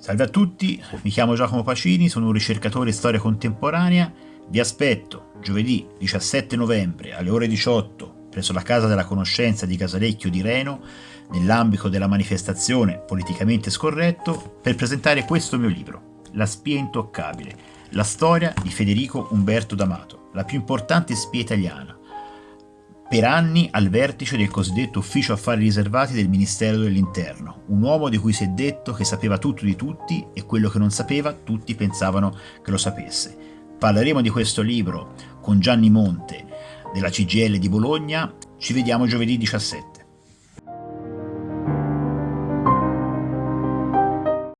Salve a tutti, mi chiamo Giacomo Pacini, sono un ricercatore di storia contemporanea. Vi aspetto giovedì 17 novembre alle ore 18 presso la Casa della Conoscenza di Casalecchio di Reno, nell'ambito della manifestazione Politicamente Scorretto, per presentare questo mio libro, La spia intoccabile, la storia di Federico Umberto D'Amato, la più importante spia italiana, per anni al vertice del cosiddetto Ufficio Affari Riservati del Ministero dell'Interno, un uomo di cui si è detto che sapeva tutto di tutti e quello che non sapeva tutti pensavano che lo sapesse. Parleremo di questo libro con Gianni Monte della CGL di Bologna, ci vediamo giovedì 17.